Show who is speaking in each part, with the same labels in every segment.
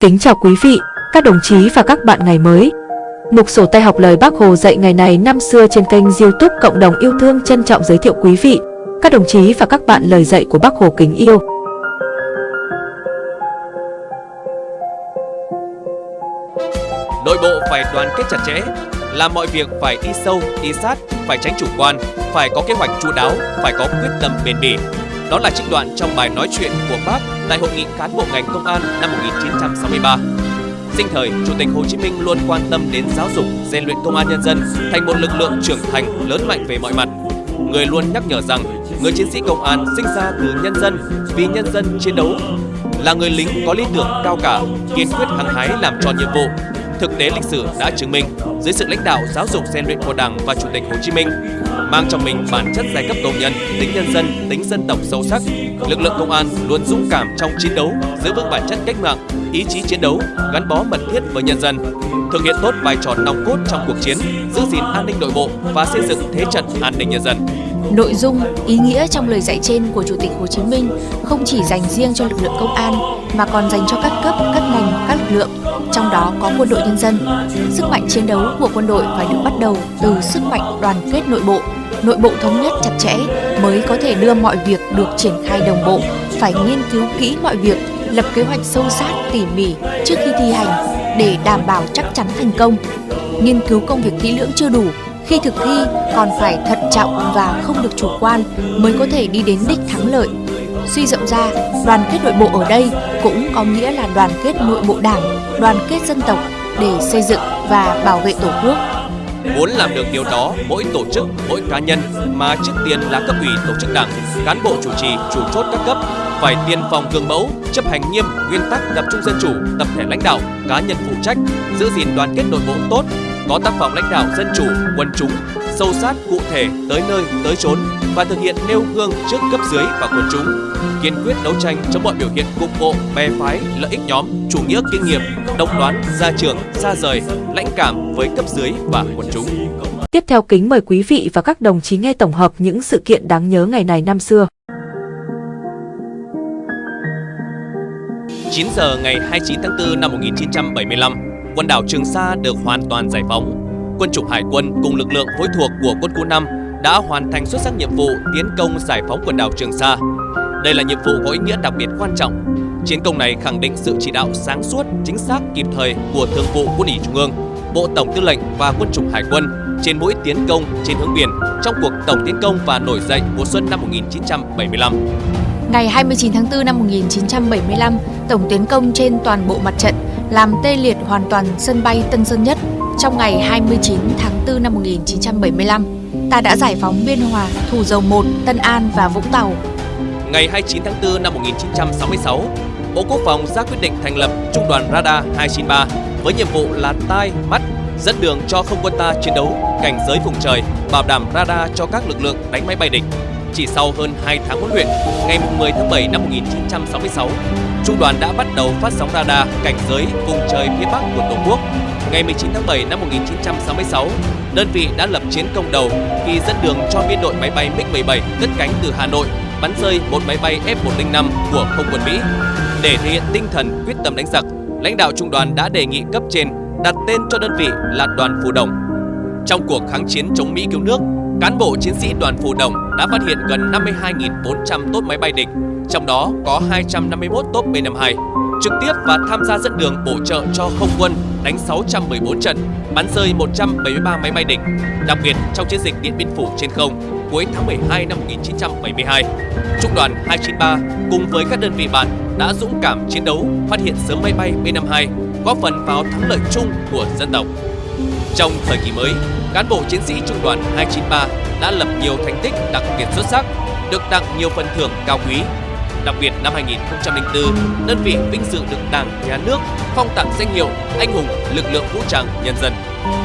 Speaker 1: Kính chào quý vị, các đồng chí và các bạn ngày mới. Mục sổ tay học lời Bác Hồ dạy ngày này năm xưa trên kênh youtube Cộng đồng yêu thương trân trọng giới thiệu quý vị, các đồng chí và các bạn lời dạy của Bác Hồ kính yêu.
Speaker 2: Nội bộ phải đoàn kết chặt chẽ, làm mọi việc phải đi sâu, đi sát, phải tránh chủ quan, phải có kế hoạch chu đáo, phải có quyết tâm bền bỉ. Đó là trích đoạn trong bài nói chuyện của Bác tại Hội nghị cán bộ ngành công an năm 1963. Sinh thời, Chủ tịch Hồ Chí Minh luôn quan tâm đến giáo dục, rèn luyện công an nhân dân thành một lực lượng trưởng thành lớn mạnh về mọi mặt. Người luôn nhắc nhở rằng người chiến sĩ công an sinh ra từ nhân dân, vì nhân dân chiến đấu, là người lính có lý tưởng cao cả, kiên quyết hăng hái làm tròn nhiệm vụ. Thực tế lịch sử đã chứng minh, dưới sự lãnh đạo giáo dục rèn luyện của Đảng và Chủ tịch Hồ Chí Minh, mang trong mình bản chất giai cấp công nhân, tính nhân dân, tính dân tộc sâu sắc, lực lượng công an luôn dũng cảm trong chiến đấu, giữ vững bản chất cách mạng, ý chí chiến đấu, gắn bó mật thiết với nhân dân, thực hiện tốt vai trò nòng cốt trong cuộc chiến, giữ gìn an ninh nội bộ và xây dựng thế trận an ninh nhân dân.
Speaker 3: Nội dung, ý nghĩa trong lời dạy trên của Chủ tịch Hồ Chí Minh không chỉ dành riêng cho lực lượng công an mà còn dành cho các cấp, các ngành, các lực lượng, trong đó có quân đội nhân dân. Sức mạnh chiến đấu của quân đội phải được bắt đầu từ sức mạnh đoàn kết nội bộ, nội bộ thống nhất chặt chẽ mới có thể đưa mọi việc được triển khai đồng bộ, phải nghiên cứu kỹ mọi việc, lập kế hoạch sâu sát tỉ mỉ trước khi thi hành để đảm bảo chắc chắn thành công. Nghiên cứu công việc kỹ lưỡng chưa đủ, khi thực thi còn phải thận trọng và không được chủ quan mới có thể đi đến đích thắng lợi. Suy rộng ra, đoàn kết nội bộ ở đây cũng có nghĩa là đoàn kết nội bộ đảng, đoàn kết dân tộc để xây dựng và bảo vệ Tổ quốc.
Speaker 2: Muốn làm được điều đó, mỗi tổ chức, mỗi cá nhân mà trước tiên là cấp ủy tổ chức đảng, cán bộ chủ trì, chủ chốt các cấp phải tiên phong gương mẫu, chấp hành nghiêm nguyên tắc tập trung dân chủ, tập thể lãnh đạo, cá nhân phụ trách, giữ gìn đoàn kết nội bộ tốt, có tác phong lãnh đạo dân chủ, quân chúng, sâu sát cụ thể tới nơi tới chốn và thực hiện nêu gương trước cấp dưới và quần chúng kiên quyết đấu tranh chống mọi biểu hiện cục bộ bè phái lợi ích nhóm chủ nghĩa kinh nghiệm độc đoán gia trưởng xa rời lãnh cảm với cấp dưới và quần chúng
Speaker 1: Tiếp theo kính mời quý vị và các đồng chí nghe tổng hợp những sự kiện đáng nhớ ngày này năm xưa.
Speaker 2: 9 giờ ngày 29 tháng 4 năm 1975, quần đảo Trường Sa được hoàn toàn giải phóng. Quân chủng hải quân cùng lực lượng phối thuộc của quân khu 5 đã hoàn thành xuất sắc nhiệm vụ tiến công giải phóng quần đảo Trường Sa. Đây là nhiệm vụ có ý nghĩa đặc biệt quan trọng. Chiến công này khẳng định sự chỉ đạo sáng suốt, chính xác, kịp thời của Thường vụ Quân ủy Trung ương, Bộ Tổng Tư lệnh và Quân chủng Hải quân trên mỗi tiến công trên hướng biển trong cuộc tổng tiến công và nổi dậy mùa xuân năm 1975.
Speaker 3: Ngày 29 tháng 4 năm 1975, tổng tiến công trên toàn bộ mặt trận làm tê liệt hoàn toàn sân bay Tân Sơn Nhất. Trong ngày 29 tháng 4 năm 1975, ta đã giải phóng Biên Hòa, Thủ Dầu Một, Tân An và Vũng Tàu.
Speaker 2: Ngày 29 tháng 4 năm 1966, Bộ Quốc phòng ra quyết định thành lập Trung đoàn Radar 293 với nhiệm vụ là tai, mắt, dẫn đường cho không quân ta chiến đấu, cảnh giới vùng trời, bảo đảm radar cho các lực lượng đánh máy bay địch. Chỉ sau hơn 2 tháng huấn luyện, ngày 10 tháng 7 năm 1966, Trung đoàn đã bắt đầu phát sóng radar cảnh giới vùng trời phía Bắc của Tổ quốc. Ngày 19 tháng 7 năm 1966, đơn vị đã lập chiến công đầu khi dẫn đường cho biên đội máy bay MiG-17 cất cánh từ Hà Nội bắn rơi một máy bay F-105 của không quân Mỹ. Để thể hiện tinh thần quyết tâm đánh giặc, lãnh đạo trung đoàn đã đề nghị cấp trên đặt tên cho đơn vị là đoàn Phù Đồng. Trong cuộc kháng chiến chống Mỹ cứu nước, cán bộ chiến sĩ đoàn Phù Đồng đã phát hiện gần 52.400 tốt máy bay địch, trong đó có 251 tốt B-52, trực tiếp và tham gia dẫn đường bổ trợ cho không quân đánh 614 trận, bắn rơi 173 máy bay địch. Đặc biệt trong chiến dịch Điện Biên Phủ trên không, cuối tháng 12 năm 1972, Trung đoàn 293 cùng với các đơn vị bạn đã dũng cảm chiến đấu, phát hiện sớm máy bay B-52, góp phần vào thắng lợi chung của dân tộc. Trong thời kỳ mới, cán bộ chiến sĩ Trung đoàn 293 đã lập nhiều thành tích đặc biệt xuất sắc, được tặng nhiều phần thưởng cao quý. Đặc biệt năm 2004, đơn vị vinh dự được Đảng, Nhà nước phong tặng danh hiệu Anh hùng lực lượng vũ trang nhân dân.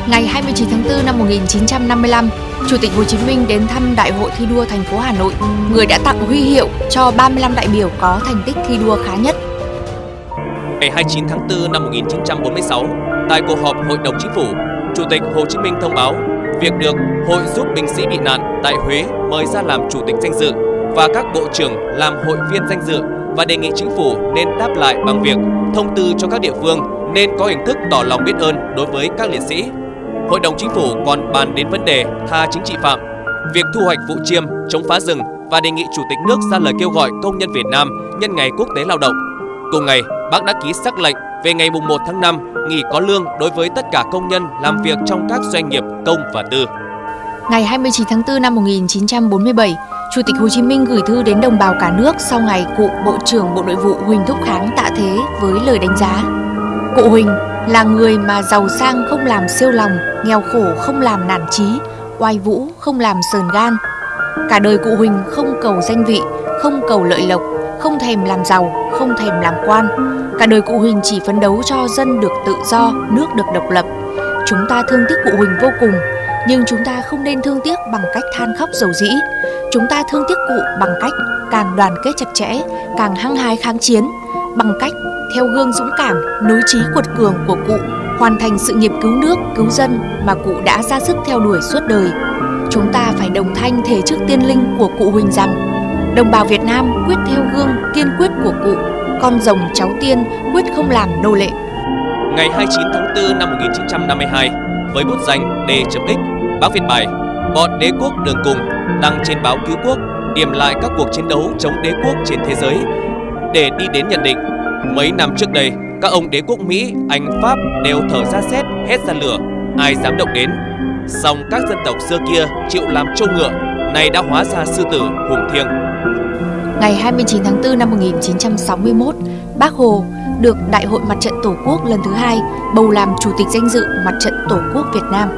Speaker 3: Ngày 29 tháng 4 năm 1955, Chủ tịch Hồ Chí Minh đến thăm Đại hội thi đua thành phố Hà Nội, người đã tặng huy hiệu cho 35 đại biểu có thành tích thi đua khá nhất.
Speaker 2: Ngày 29 tháng 4 năm 1946, tại cuộc họp Hội đồng Chính phủ, Chủ tịch Hồ Chí Minh thông báo việc được Hội giúp binh sĩ bị nạn tại Huế mời ra làm chủ tịch danh dự và các bộ trưởng làm hội viên danh dự và đề nghị chính phủ nên đáp lại bằng việc thông tư cho các địa phương nên có hình thức tỏ lòng biết ơn đối với các liệt sĩ. Hội đồng chính phủ còn bàn đến vấn đề tha chính trị phạm, việc thu hoạch vụ chiêm, chống phá rừng và đề nghị Chủ tịch nước ra lời kêu gọi công nhân Việt Nam nhân ngày quốc tế lao động. Cùng ngày, bác đã ký sắc lệnh về ngày 1 tháng 5 nghỉ có lương đối với tất cả công nhân làm việc trong các doanh nghiệp công và tư.
Speaker 3: Ngày 29 tháng 4 năm 1947, Chủ tịch Hồ Chí Minh gửi thư đến đồng bào cả nước sau ngày cụ Bộ trưởng Bộ Nội vụ Huỳnh Thúc Kháng tạ thế với lời đánh giá. Cụ Huỳnh là người mà giàu sang không làm siêu lòng, nghèo khổ không làm nản trí, oai vũ không làm sờn gan. Cả đời cụ Huỳnh không cầu danh vị, không cầu lợi lộc, không thèm làm giàu, không thèm làm quan. Cả đời cụ Huỳnh chỉ phấn đấu cho dân được tự do, nước được độc lập. Chúng ta thương tiếc cụ Huỳnh vô cùng, nhưng chúng ta không nên thương tiếc bằng cách than khóc dầu dĩ. Chúng ta thương tiếc cụ bằng cách càng đoàn kết chặt chẽ, càng hăng hái kháng chiến, bằng cách theo gương dũng cảm, nối trí cuột cường của cụ, hoàn thành sự nghiệp cứu nước, cứu dân mà cụ đã ra sức theo đuổi suốt đời. Chúng ta phải đồng thanh thể trước tiên linh của cụ Huỳnh rằng đồng bào Việt Nam quyết theo gương kiên quyết của cụ, con rồng cháu tiên quyết không làm nô lệ.
Speaker 2: Ngày 29 tháng 4 năm 1952, với bút danh D.X, bác viết bài Bọn đế quốc đường cùng đăng trên báo cứu quốc điểm lại các cuộc chiến đấu chống đế quốc trên thế giới để đi đến nhận định mấy năm trước đây các ông đế quốc Mỹ, Anh, Pháp đều thở ra xét, hết ra lửa, ai dám động đến. Song các dân tộc xưa kia chịu làm trâu ngựa, nay đã hóa ra sư tử hùng thiêng.
Speaker 3: Ngày 29 tháng 4 năm 1961, Bác Hồ được Đại hội Mặt trận Tổ quốc lần thứ hai bầu làm Chủ tịch danh dự Mặt trận Tổ quốc Việt Nam.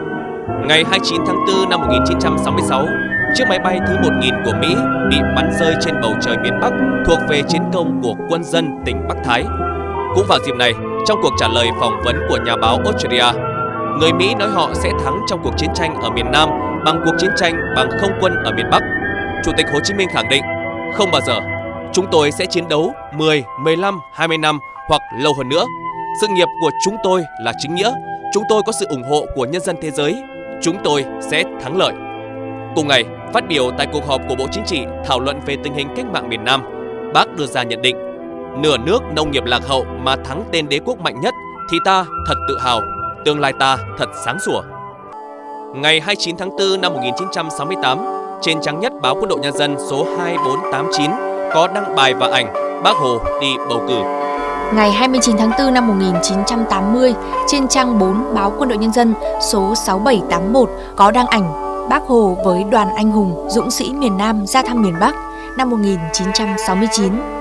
Speaker 2: Ngày 29 tháng 4 năm 1966, chiếc máy bay thứ 1000 của Mỹ bị bắn rơi trên bầu trời miền Bắc thuộc về chiến công của quân dân tỉnh Bắc Thái. Cũng vào dịp này, trong cuộc trả lời phỏng vấn của nhà báo Australia, người Mỹ nói họ sẽ thắng trong cuộc chiến tranh ở miền Nam bằng cuộc chiến tranh bằng không quân ở miền Bắc. Chủ tịch Hồ Chí Minh khẳng định, không bao giờ chúng tôi sẽ chiến đấu 10, 15, 20 năm hoặc lâu hơn nữa. Sự nghiệp của chúng tôi là chính nghĩa, chúng tôi có sự ủng hộ của nhân dân thế giới, chúng tôi sẽ thắng lợi. Cùng ngày, phát biểu tại cuộc họp của Bộ Chính trị thảo luận về tình hình cách mạng miền Nam, bác đưa ra nhận định, nửa nước nông nghiệp lạc hậu mà thắng tên đế quốc mạnh nhất thì ta thật tự hào, tương lai ta thật sáng sủa. Ngày 29 tháng 4 năm 1968, trên trang nhất báo Quân đội Nhân dân số 2489 có đăng bài và ảnh Bác Hồ đi bầu cử.
Speaker 3: Ngày 29 tháng 4 năm 1980, trên trang 4 báo Quân đội Nhân dân số 6781 có đăng ảnh Bác Hồ với đoàn anh hùng dũng sĩ miền Nam ra thăm miền Bắc năm 1969.